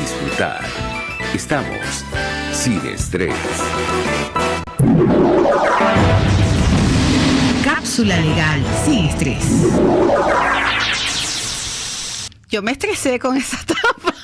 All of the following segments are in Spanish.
disfrutar. Estamos sin estrés. Cápsula legal sin estrés. Yo me estresé con esa tapa.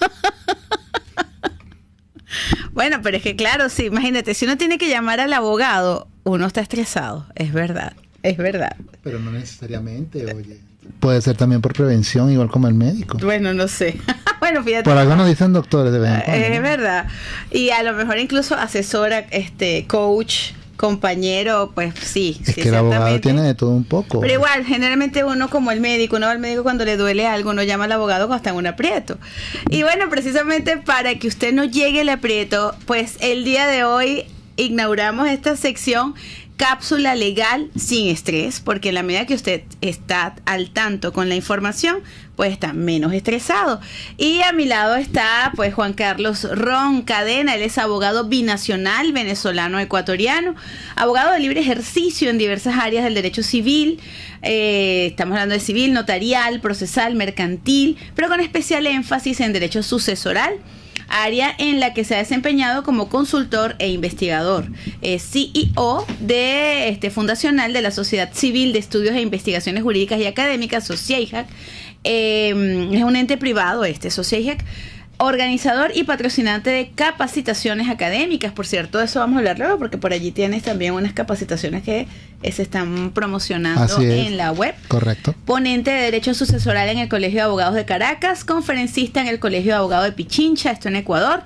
bueno, pero es que claro, sí, imagínate, si uno tiene que llamar al abogado, uno está estresado, es verdad, es verdad. Pero no necesariamente, oye. Puede ser también por prevención, igual como el médico. Bueno, no sé. bueno, fíjate. Por algo nos dicen doctores de vez en cuando, Es ¿no? verdad. Y a lo mejor incluso asesora, este, coach, compañero, pues sí. Es sí, que el abogado tiene de todo un poco. Pero igual, generalmente uno como el médico, uno va al médico cuando le duele algo, uno llama al abogado cuando está en un aprieto. Y bueno, precisamente para que usted no llegue al aprieto, pues el día de hoy inauguramos esta sección cápsula legal sin estrés, porque en la medida que usted está al tanto con la información, pues está menos estresado. Y a mi lado está pues Juan Carlos Ron Cadena, él es abogado binacional venezolano ecuatoriano, abogado de libre ejercicio en diversas áreas del derecho civil, eh, estamos hablando de civil, notarial, procesal, mercantil, pero con especial énfasis en derecho sucesoral área en la que se ha desempeñado como consultor e investigador. Es CEO de este fundacional de la Sociedad Civil de Estudios e Investigaciones Jurídicas y Académicas, SOCIEJAC. Eh, es un ente privado este, SOCIEJAC. Organizador y patrocinante de capacitaciones académicas, por cierto, de eso vamos a hablar luego, porque por allí tienes también unas capacitaciones que se están promocionando es. en la web Correcto. ponente de Derecho Sucesoral en el Colegio de Abogados de Caracas, conferencista en el Colegio de Abogados de Pichincha, esto en Ecuador.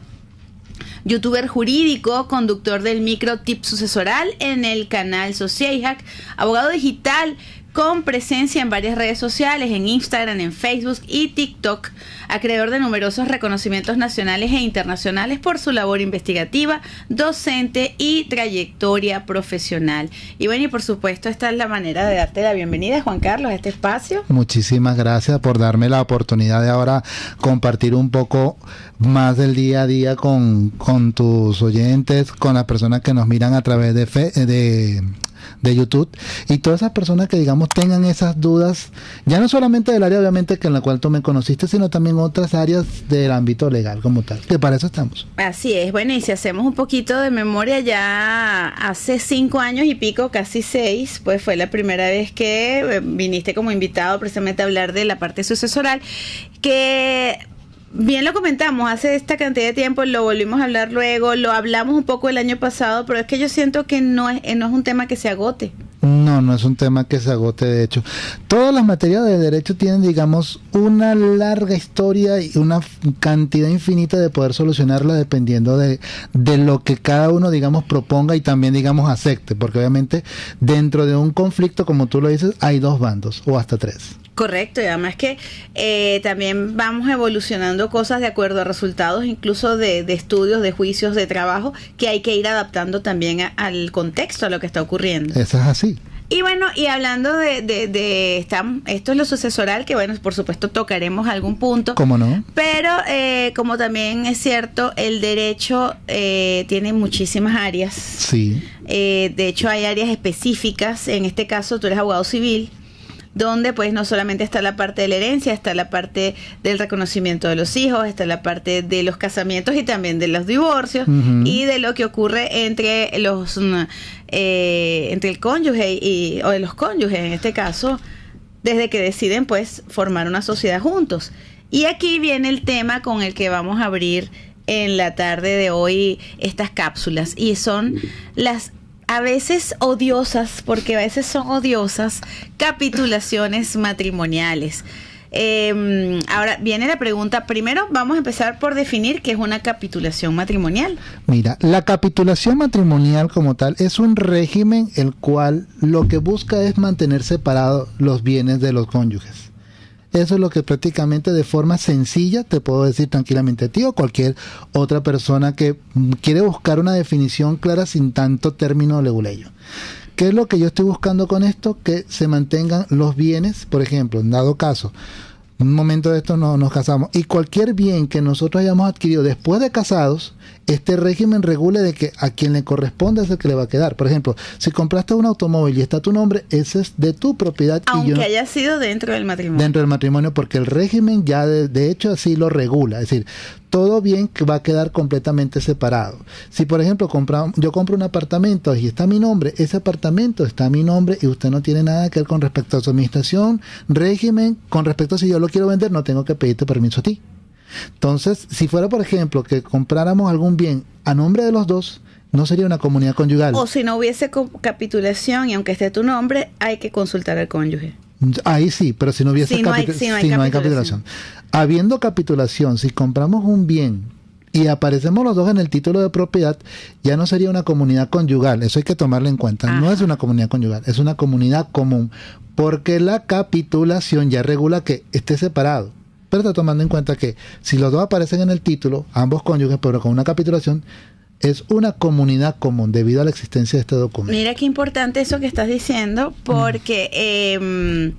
Youtuber jurídico, conductor del micro tip sucesoral en el canal Sociajac, abogado digital con presencia en varias redes sociales, en Instagram, en Facebook y TikTok, acreedor de numerosos reconocimientos nacionales e internacionales por su labor investigativa, docente y trayectoria profesional. Y bueno, y por supuesto, esta es la manera de darte la bienvenida, Juan Carlos, a este espacio. Muchísimas gracias por darme la oportunidad de ahora compartir un poco más del día a día con, con tus oyentes, con las personas que nos miran a través de, fe- de, de YouTube y todas esas personas que digamos tengan esas dudas, ya no solamente del área obviamente que en la cual tú me conociste, sino también otras áreas del ámbito legal como tal, que para eso estamos. Así es, bueno, y si hacemos un poquito de memoria, ya hace cinco años y pico, casi seis, pues fue la primera vez que eh, viniste como invitado precisamente a hablar de la parte sucesoral, que bien lo comentamos hace esta cantidad de tiempo, lo volvimos a hablar luego, lo hablamos un poco el año pasado, pero es que yo siento que no es, eh, no es un tema que se agote. No, no es un tema que se agote, de hecho. Todas las materias de derecho tienen, digamos, una larga historia y una cantidad infinita de poder solucionarla dependiendo de, de lo que cada uno, digamos, proponga y también, digamos, acepte. Porque obviamente dentro de un conflicto, como tú lo dices, hay dos bandos o hasta tres. Correcto, y además que eh, también vamos evolucionando cosas de acuerdo a resultados, incluso de, de estudios, de juicios, de trabajo, que hay que ir adaptando también a- al contexto, a lo que está ocurriendo. Eso es así. Y bueno, y hablando de, de, de esta- esto es lo sucesoral, que bueno, por supuesto tocaremos algún punto. ¿Cómo no? Pero eh, como también es cierto, el derecho eh, tiene muchísimas áreas. Sí. Eh, de hecho, hay áreas específicas. En este caso, tú eres abogado civil, donde pues no solamente está la parte de la herencia, está la parte del reconocimiento de los hijos, está la parte de los casamientos y también de los divorcios y de lo que ocurre entre los mm, eh, entre el cónyuge y o de los cónyuges en este caso desde que deciden pues formar una sociedad juntos. Y aquí viene el tema con el que vamos a abrir en la tarde de hoy estas cápsulas y son las a veces odiosas, porque a veces son odiosas, capitulaciones matrimoniales. Eh, ahora viene la pregunta, primero vamos a empezar por definir qué es una capitulación matrimonial. Mira, la capitulación matrimonial como tal es un régimen el cual lo que busca es mantener separados los bienes de los cónyuges. Eso es lo que prácticamente de forma sencilla te puedo decir tranquilamente a ti o cualquier otra persona que mm, quiere buscar una definición clara sin tanto término leguleyo. ¿Qué es lo que yo estoy buscando con esto? Que se mantengan los bienes, por ejemplo, en dado caso, un momento de esto no, nos casamos y cualquier bien que nosotros hayamos adquirido después de casados, este régimen regule de que a quien le corresponde es el que le va a quedar. Por ejemplo, si compraste un automóvil y está tu nombre, ese es de tu propiedad y Aunque yo haya sido dentro del matrimonio. dentro del matrimonio porque el régimen ya de, de hecho así lo regula. Es decir, todo bien que va a quedar completamente separado. Si por ejemplo compra, yo compro un apartamento y está mi nombre, ese apartamento está a mi nombre y usted no tiene nada que ver con respecto a su administración, régimen, con respecto a si yo lo quiero vender, no tengo que pedirte permiso a ti. Entonces, si fuera por ejemplo que compráramos algún bien a nombre de los dos, no sería una comunidad conyugal. O si no hubiese capitulación y aunque esté tu nombre, hay que consultar al cónyuge. Ahí sí, pero si no hubiese Si no hay- si no hay si no hay capitulación. Habiendo capitulación, si compramos un bien y aparecemos los dos en el título de propiedad, ya no sería una comunidad conyugal. Eso hay que tomarlo en cuenta. No es una comunidad conyugal, es una comunidad común. Porque la capitulación ya regula que esté separado. Pero está tomando en cuenta que si los dos aparecen en el título, ambos cónyuges, pero con una capitulación, es una comunidad común debido a la existencia de este documento. Mira qué importante eso que estás diciendo, porque eh,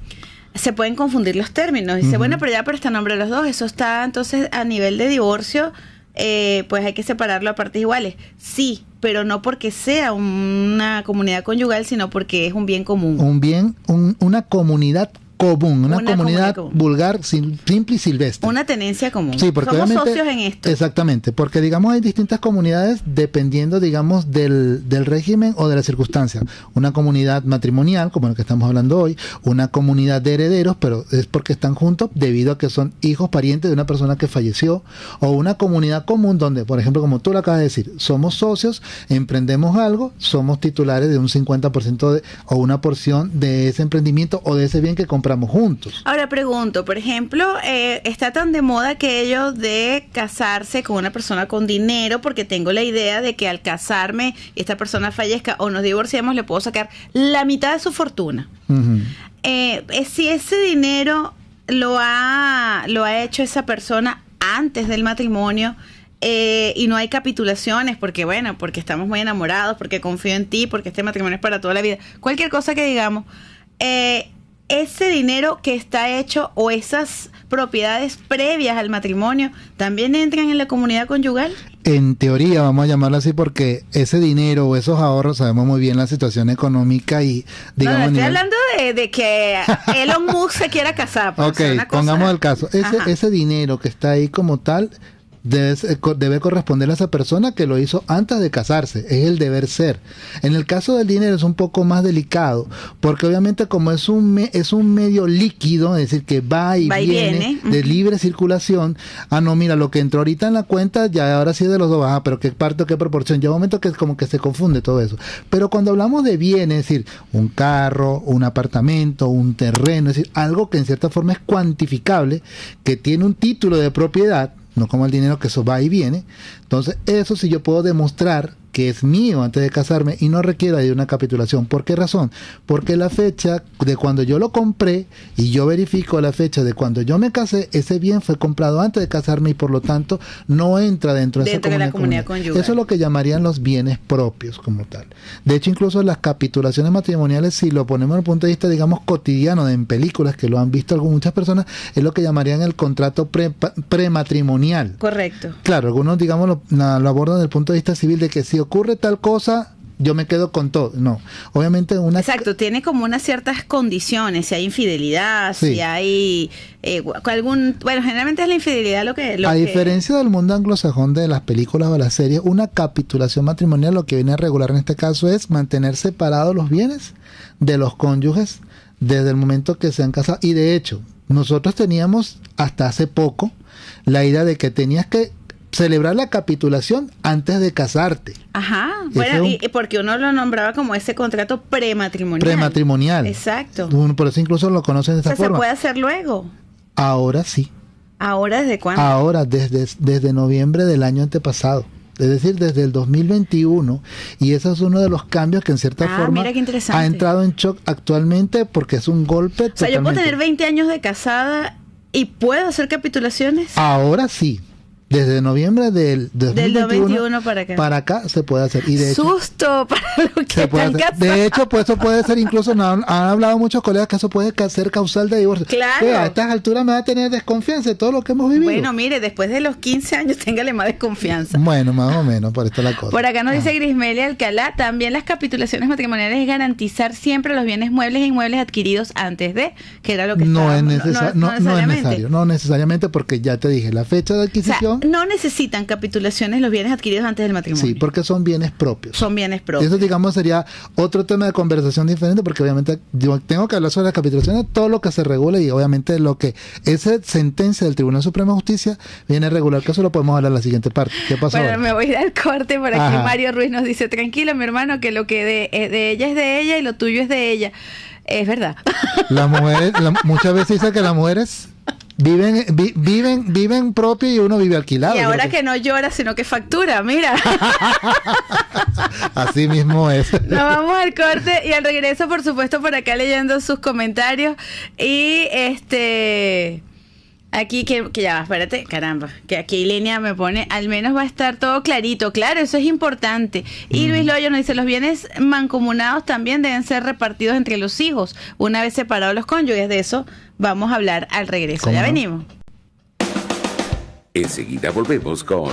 se pueden confundir los términos. Dice, bueno, pero ya pero está a nombre de los dos. Eso está entonces a nivel de divorcio, eh, pues hay que separarlo a partes iguales. Sí, pero no porque sea una comunidad conyugal, sino porque es un bien común. un bien, un- una comunidad común, una, Una comunidad común. vulgar, sim- simple y silvestre. Una tenencia común. Sí, porque Somos socios en esto. Exactamente, porque digamos hay distintas comunidades dependiendo, digamos, del, del régimen o de la circunstancia. Una comunidad matrimonial, como la que estamos hablando hoy, una comunidad de herederos, pero es porque están juntos debido a que son hijos parientes de una persona que falleció, o una comunidad común donde, por ejemplo, como tú lo acabas de decir, somos socios, emprendemos algo, somos titulares de un 50% de, o una porción de ese emprendimiento o de ese bien que compramos juntos. Ahora pregunto, por ejemplo, eh, está tan de moda aquello de casarse con una persona con dinero porque tengo la idea de que al casarme esta persona fallezca o nos divorciamos le puedo sacar la mitad de su fortuna. Ujú. Eh, eh, si ese dinero lo ha, lo ha hecho esa persona antes del matrimonio eh, y no hay capitulaciones porque, bueno, porque estamos muy enamorados, porque confío en ti, porque este matrimonio es para toda la vida, cualquier cosa que digamos, eh, ese dinero que está hecho o esas propiedades previas al matrimonio también entran en la comunidad conyugal. En teoría, vamos a llamarlo así porque ese dinero o esos ahorros, sabemos muy bien la situación económica y digamos... no, estoy nivel- hablando de, de que Elon Musk se quiera casar. pues, Ok, pongamos el caso. Ese, Ajá. ese dinero que está ahí como tal debe, debe corresponder a esa persona que lo hizo antes de casarse. Es el deber ser. En el caso del dinero es un poco más delicado porque obviamente como es un, me- es un medio líquido, es decir, que va y, Va y viene, viene, de libre circulación. Ah, no, mira, lo que entró ahorita en la cuenta ya ahora sí es de los dos. Ah, pero qué parte qué proporción. Llega un momento que es como que se confunde todo eso. Pero cuando hablamos de bienes, es decir, un carro, un apartamento, un terreno, es decir, algo que en cierta forma es cuantificable, que tiene un título de propiedad, no como el dinero que eso va y viene. Entonces, eso sí yo puedo demostrar que es mío antes de casarme y no requiera de una capitulación. ¿Por qué razón? Porque la fecha de cuando yo lo compré y yo verifico la fecha de cuando yo me casé, ese bien fue comprado antes de casarme y por lo tanto no entra dentro de Dentro de esa la comunidad, conyugal. Eso es lo que llamarían los bienes propios como tal. De hecho, incluso las capitulaciones matrimoniales, si lo ponemos desde el punto de vista, digamos, cotidiano, en películas que lo han visto algunas muchas personas, es lo que llamarían el contrato pre- prematrimonial. Correcto. Claro, algunos, digamos, lo, lo abordan desde el punto de vista civil de que si ocurre tal cosa, yo me quedo con todo. No, obviamente una... Exacto, tiene como unas ciertas condiciones, si hay infidelidad, Sí. si hay eh, algún, bueno, generalmente es la infidelidad lo que... Lo a que- diferencia del mundo anglosajón de las películas o las series, una capitulación matrimonial lo que viene a regular en este caso es mantener separados los bienes de los cónyuges desde el momento que se han casado. Y de hecho, nosotros teníamos hasta hace poco la idea de que tenías que celebrar la capitulación antes de casarte. Ajá, bueno, un- y, porque uno lo nombraba como ese contrato prematrimonial. Prematrimonial. Exacto. Uno Por eso incluso lo conocen de O sea, esa se forma. puede hacer luego. Ahora sí. Ahora, ¿desde cuándo? Ahora, desde, desde noviembre del año antepasado. Es decir, desde el 2021. Y ese es uno de los cambios que en cierta Ah, forma ha entrado en shock actualmente porque es un golpe. o sea, yo puedo tener 20 años de casada y puedo hacer capitulaciones. Ahora sí. Desde noviembre del 2021 2021 para acá. para acá se puede hacer. Y de hecho, Susto para los que están casados. De hecho, pues eso puede ser incluso, no, han, hablado muchos colegas que eso puede ser causal de divorcio. Claro. Que a estas alturas me va a tener desconfianza de todo lo que hemos vivido. Bueno, mire, después de los 15 años, téngale más desconfianza. Bueno, más o menos, por esto la cosa. Por acá nos Ah. dice Grismelia Alcalá, también las capitulaciones matrimoniales es garantizar siempre los bienes muebles e inmuebles adquiridos antes de, que era lo que no es, necesa- no, no es necesario, no necesariamente porque ya te dije, la fecha de O sea, adquisición no necesitan capitulaciones los bienes adquiridos antes del matrimonio. Sí, porque son bienes propios. son bienes propios. Eso, digamos, sería otro tema de conversación diferente, porque obviamente yo tengo que hablar sobre las capitulaciones, todo lo que se regula y obviamente lo que esa sentencia del Tribunal Supremo de Justicia viene a regular, que eso lo podemos hablar en la siguiente parte. ¿Qué pasó? Bueno, ahora? me voy al corte por aquí. Ajá. Mario Ruiz nos dice, tranquilo, mi hermano, que lo que de, eh, de ella es de ella y lo tuyo es de ella. Es verdad. Las mujeres, la- muchas veces dice que las mujeres viven, vi- viven, viven propio y uno vive alquilado. y ahora creo que no llora, sino que factura, mira. Así mismo es. Nos vamos al corte y al regreso, por supuesto, por acá leyendo sus comentarios. Y este. Aquí que, que ya va, espérate, caramba, que aquí línea me pone, al menos va a estar todo clarito, claro, eso es importante. Y Luis Loyo nos dice, los bienes mancomunados también deben ser repartidos entre los hijos, una vez separados los cónyuges, de eso vamos a hablar al regreso, ¿Cómo ya no? venimos. Enseguida volvemos con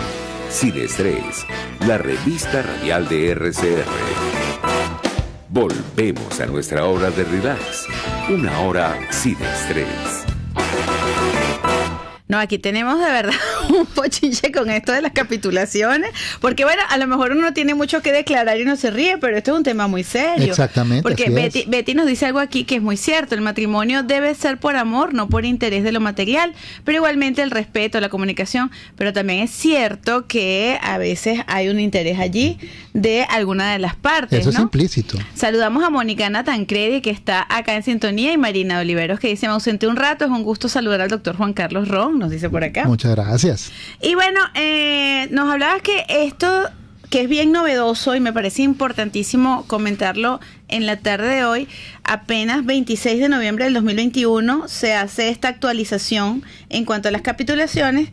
Sin Estrés, la revista radial de RCR. Volvemos a nuestra hora de relax, una hora sin estrés. No, aquí tenemos de verdad un pochinche con esto de las capitulaciones, porque bueno, a lo mejor uno tiene mucho que declarar y no se ríe, pero esto es un tema muy serio. Exactamente, Porque. Betty, Betty nos dice algo aquí que es muy cierto, el matrimonio debe ser por amor, no por interés de lo material, pero igualmente el respeto, la comunicación, pero también es cierto que a veces hay un interés allí de alguna de las partes, Eso es implícito. Saludamos a Mónica Tancredi, que está acá en sintonía, y Marina Oliveros, que dice, me ausenté un rato, es un gusto saludar al doctor Juan Carlos Ron, nos dice por acá. Muchas gracias. Y bueno, eh, nos hablabas que esto, que es bien novedoso y me parece importantísimo comentarlo en la tarde de hoy, apenas 26 de noviembre del 2021 se hace esta actualización en cuanto a las capitulaciones,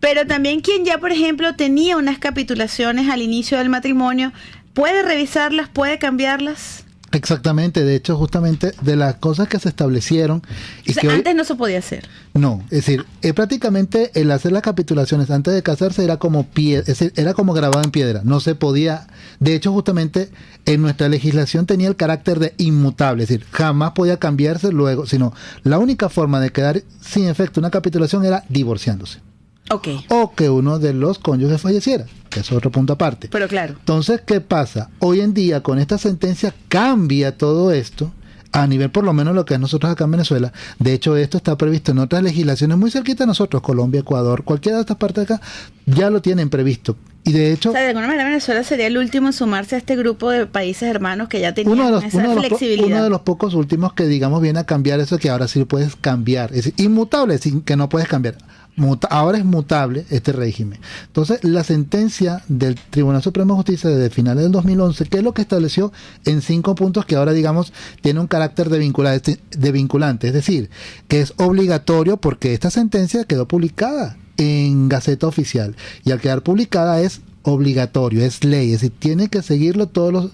pero también quien ya, por ejemplo, tenía unas capitulaciones al inicio del matrimonio, puede revisarlas, puede cambiarlas. Exactamente, de hecho, justamente de las cosas que se establecieron y O sea, que hoy- antes no se podía hacer. No, es decir, eh, prácticamente el hacer las capitulaciones antes de casarse era como pie, es decir, era como grabado en piedra, no se podía. De hecho, justamente en nuestra legislación tenía el carácter de inmutable, es decir, jamás podía cambiarse luego, sino la única forma de quedar sin efecto una capitulación era divorciándose O que uno de los cónyuges falleciera, que es otro punto aparte. pero claro. Entonces, ¿qué pasa? Hoy en día, con esta sentencia, cambia todo esto a nivel por lo menos lo que es nosotros acá en Venezuela. De hecho, esto está previsto en otras legislaciones muy cerquita de nosotros, Colombia, Ecuador, cualquiera de estas partes de acá, ya lo tienen previsto. Y de hecho, O sea, de alguna manera Venezuela sería el último en sumarse a este grupo de países hermanos que ya tenían uno de, los, esa uno, de los po- flexibilidad. uno de los pocos últimos que, digamos, viene a cambiar eso que ahora sí puedes cambiar. Es inmutable, sin que no puedes cambiar. Ahora es mutable este régimen. Entonces, la sentencia del Tribunal Supremo de Justicia desde finales del 2011, que es lo que estableció en cinco puntos que ahora, digamos, tiene un carácter de vinculante, de vinculante, es decir, que es obligatorio porque esta sentencia quedó publicada en Gaceta Oficial y al quedar publicada es obligatorio, es ley, es decir, tiene que seguirlo todos los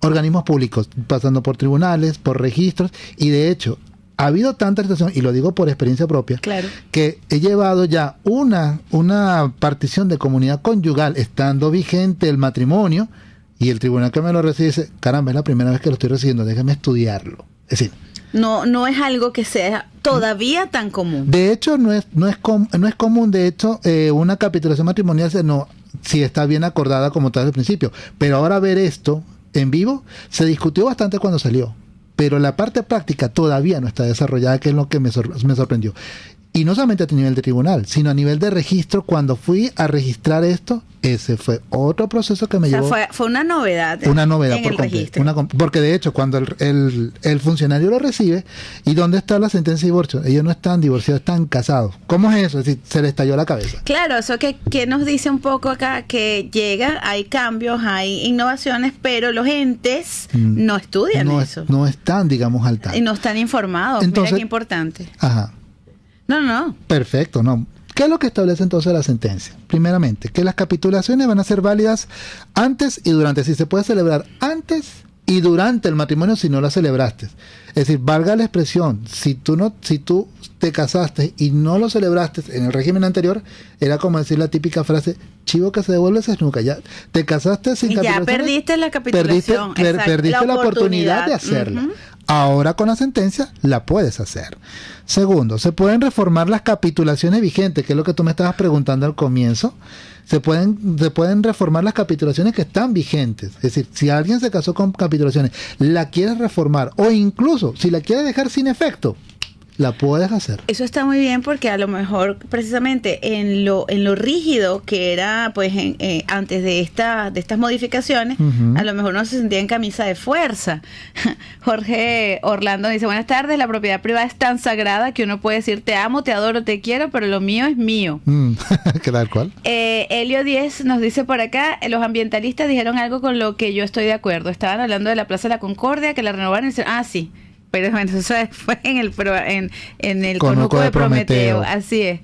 organismos públicos, pasando por tribunales, por registros y de hecho ha habido tanta situación, y lo digo por experiencia propia, Claro. que he llevado ya una, una partición de comunidad conyugal estando vigente el matrimonio y el tribunal que me lo recibe dice, caramba, es la primera vez que lo estoy recibiendo, déjeme estudiarlo. Es decir, No, no es algo que sea todavía tan común. de hecho no es, no es, com- no es común, de hecho, eh, una capitulación matrimonial se no, si está bien acordada como tal al principio, pero ahora ver esto en vivo se discutió bastante cuando salió. Pero la parte práctica todavía no está desarrollada, que es lo que me, me sorprendió. Y no solamente a nivel de tribunal, sino a nivel de registro. Cuando fui a registrar esto, ese fue otro proceso que me O sea, llevó fue, fue una novedad. una novedad en por el completo. registro. Una com- porque de hecho, cuando el, el- el funcionario lo recibe, ¿y dónde está la sentencia de divorcio? Ellos no están divorciados, están casados. ¿Cómo es eso? Es decir, se le estalló la cabeza. Claro, eso que, que nos dice un poco acá, que llega, hay cambios, hay innovaciones, pero los entes Mm. no estudian no, eso. es- no están, digamos, al tanto. y no están informados. Entonces- Mira qué importante. Ajá. No, no, no. Perfecto, no. ¿Qué es lo que establece entonces la sentencia? Primeramente, que las capitulaciones van a ser válidas antes y durante. Si se puede celebrar antes y durante el matrimonio si no la celebraste. Es decir, valga la expresión, si tú no, si tú te casaste y no lo celebraste en el régimen anterior, era como decir la típica frase, chivo que se devuelve se nunca ya. Te casaste sin Y ya perdiste la perdiste, capitulación. per- exacto, perdiste la, oportunidad de oportunidad. hacerla. Ahora con la sentencia la puedes hacer. Segundo, se pueden reformar las capitulaciones vigentes, que es lo que tú me estabas preguntando al comienzo. Se pueden, se pueden reformar las capitulaciones que están vigentes. Es decir, si alguien se casó con capitulaciones, la quieres reformar o incluso si la quieres dejar sin efecto, la puedes hacer. Eso está muy bien porque a lo mejor precisamente en lo en lo rígido que era pues eh, antes de esta de estas modificaciones, a lo mejor no se sentía en camisa de fuerza. Jorge Orlando dice, "Buenas tardes, la propiedad privada es tan sagrada que uno puede decir te amo, te adoro, te quiero, pero lo mío es mío." Mm, tal cual. Eh, Helio 10 nos dice por acá, los ambientalistas dijeron algo con lo que yo estoy de acuerdo. Estaban hablando de la Plaza de la Concordia, que la renovaron y dicen, ah, sí, pero bueno, eso fue en el, en, en el conuco, de, Prometeo. Así es.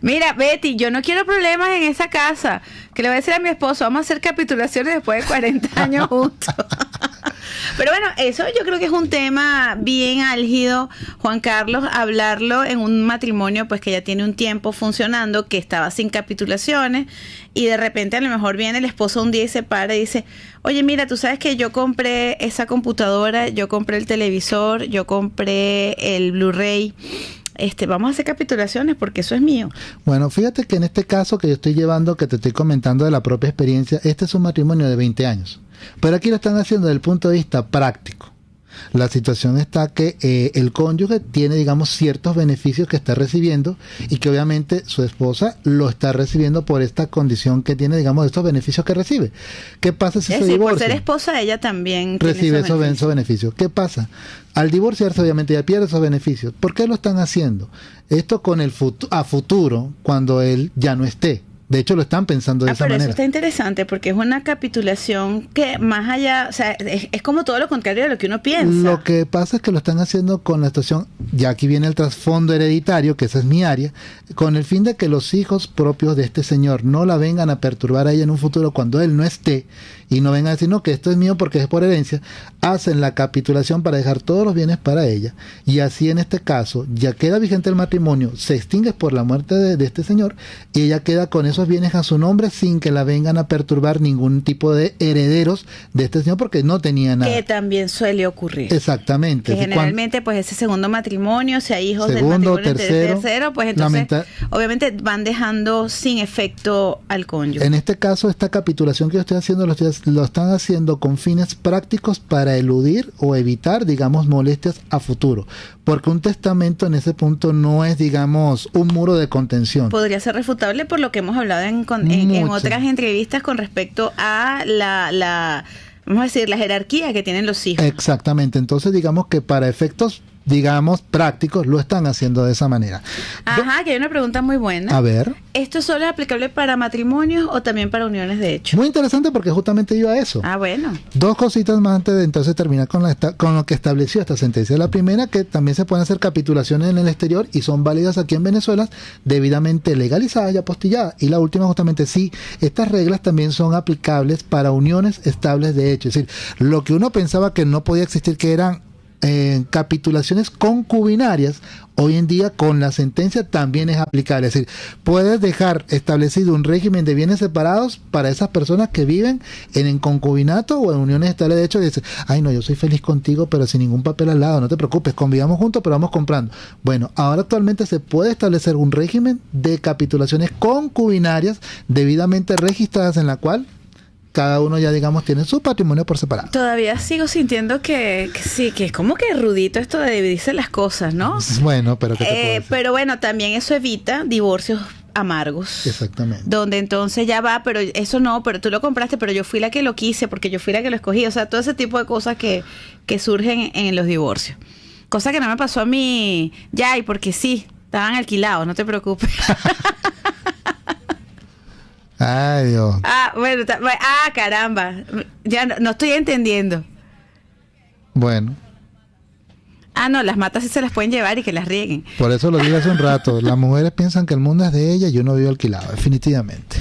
Mira, Betty, yo no quiero problemas en esa casa. Que le voy a decir a mi esposo, vamos a hacer capitulaciones después de 40 años juntos. Pero bueno, eso yo creo que es un tema bien álgido, Juan Carlos, hablarlo en un matrimonio pues que ya tiene un tiempo funcionando, que estaba sin capitulaciones y de repente a lo mejor viene el esposo un día y se para y dice, oye mira, tú sabes que yo compré esa computadora, yo compré el televisor, yo compré el Blu-ray este, vamos a hacer capitulaciones porque eso es mío. Bueno, fíjate que en este caso que yo estoy llevando, que te estoy comentando de la propia experiencia, este es un matrimonio de 20 años. Pero aquí lo están haciendo desde el punto de vista práctico. La situación está que eh, el cónyuge tiene, digamos, ciertos beneficios que está recibiendo y que obviamente su esposa lo está recibiendo por esta condición que tiene, digamos, estos beneficios que recibe. ¿Qué pasa si se divorcia? Por ser esposa, ella también recibe esos beneficios. ¿Qué pasa? Al divorciarse, obviamente, ya pierde esos beneficios. ¿Por qué lo están haciendo? Esto con el a futuro, cuando él ya no esté. De hecho, lo están pensando de ah, esa pero Eso está interesante porque es una capitulación que más allá, o sea, es, como todo lo contrario de lo que uno piensa. Lo que pasa es que lo están haciendo con la situación, ya aquí viene el trasfondo hereditario, que esa es mi área, con el fin de que los hijos propios de este señor no la vengan a perturbar a ella en un futuro cuando él no esté y no vengan a decir, no, que esto es mío porque es por herencia, hacen la capitulación para dejar todos los bienes para ella y así en este caso ya queda vigente el matrimonio, se extingue por la muerte de, de este señor y ella queda con esos bienes a su nombre sin que la vengan a perturbar ningún tipo de herederos de este señor porque no tenía nada. Que también suele ocurrir. Exactamente. Que generalmente pues ese segundo matrimonio, si hay hijos del matrimonio tercero, tercero pues entonces obviamente van dejando sin efecto al cónyuge. En este caso esta capitulación que yo estoy haciendo lo, lo están haciendo con fines prácticos para eludir o evitar digamos molestias a futuro porque un testamento en ese punto no es, digamos, un muro de contención. Podría ser refutable por lo que hemos hablado en, en, otras entrevistas con respecto a la, la, vamos a decir, la jerarquía que tienen los hijos. Exactamente, entonces digamos que para efectos digamos, prácticos, lo están haciendo de esa manera. Ajá, que hay una pregunta muy buena. A ver. ¿Esto solo es aplicable para matrimonios o también para uniones de hecho? Muy interesante porque justamente iba a eso. Ah, bueno. Dos cositas más antes de entonces terminar con, la, con lo que estableció esta sentencia. La primera, que también se pueden hacer capitulaciones en el exterior y son válidas aquí en Venezuela, debidamente legalizadas y apostilladas. Y la última, justamente, sí, estas reglas también son aplicables para uniones estables de hecho. Es decir, lo que uno pensaba que no podía existir, que eran eh, capitulaciones concubinarias, hoy en día con la sentencia también es aplicable. Es decir, puedes dejar establecido un régimen de bienes separados para esas personas que viven en, en concubinato o en uniones estables de hecho y dicen, ay no, yo soy feliz contigo, pero sin ningún papel al lado, no te preocupes, convivamos juntos, pero vamos comprando. Bueno, ahora actualmente se puede establecer un régimen de capitulaciones concubinarias debidamente registradas en la cual cada uno ya digamos tiene su patrimonio por separado. Todavía sigo sintiendo que, sí, que es como que rudito esto de dividirse las cosas, ¿no? Bueno, pero eh, pero bueno, también eso evita divorcios amargos. Exactamente. Donde entonces ya va, pero eso no, pero tú lo compraste, pero yo fui la que lo quise, porque yo fui la que lo escogí. O sea, todo ese tipo de cosas que, que surgen en, los divorcios. Cosa que no me pasó a mí ya, y porque sí, estaban alquilados, no te preocupes. Ay, Dios. Ah, bueno, ah, caramba. Ya no, estoy entendiendo. Bueno. Ah, no, las matas sí se las pueden llevar y que las rieguen. Por eso lo dije hace un rato. Las mujeres piensan que el mundo es de ellas y yo no vivo alquilado, definitivamente.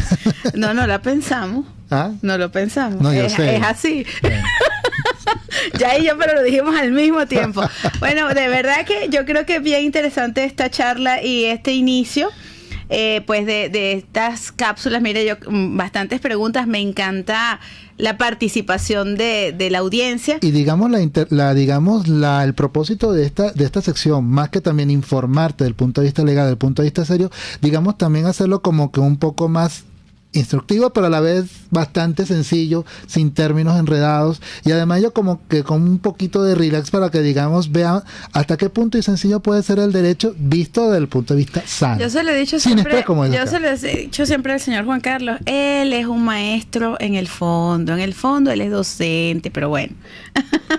No, no la pensamos. ¿Ah? No lo pensamos. No, yo es, sé. es así. ya y yo, pero lo dijimos al mismo tiempo. Bueno, de verdad que yo creo que es bien interesante esta charla y este inicio. Eh, pues de, de estas cápsulas. Mire, yo mm, bastantes preguntas, me encanta la participación de, de la audiencia. Y digamos la, inter- la digamos la el propósito de esta de esta sección, más que también informarte del punto de vista legal, del punto de vista serio, digamos también hacerlo como que un poco más instructivo, pero a la vez bastante sencillo, sin términos enredados y además yo como que con un poquito de relax para que digamos vean hasta qué punto y sencillo puede ser el derecho visto desde el punto de vista sano. Yo se lo he dicho siempre, como yo se lo he dicho siempre al señor Juan Carlos, él es un maestro en el fondo, en el fondo él es docente, pero bueno.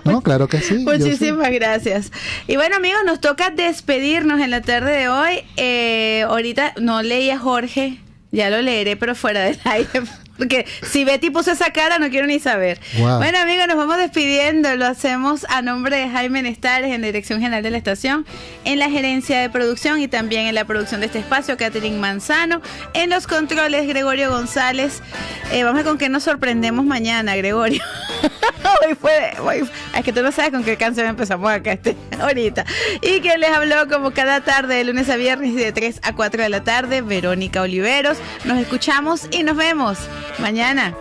No, claro que sí. Muchísimas gracias. Y bueno, amigos, nos toca despedirnos en la tarde de hoy. Eh, ahorita no leí a Jorge, ya lo leeré, pero fuera del aire. Porque si Betty puso esa cara, no quiero ni saber. Wow. Bueno, amigos, nos vamos despidiendo. Lo hacemos a nombre de Jaime Nestares en la Dirección General de la Estación, en la gerencia de producción y también en la producción de este espacio, Catherine Manzano. En los controles, Gregorio González. Eh, vamos a ver con qué nos sorprendemos mañana, Gregorio. hoy fue, hoy- es que tú no sabes con qué canción empezamos acá este, ahorita. Y que les habló como cada tarde, de lunes a viernes, de 3 a 4 de la tarde, Verónica Oliveros. Nos escuchamos y nos vemos mañana.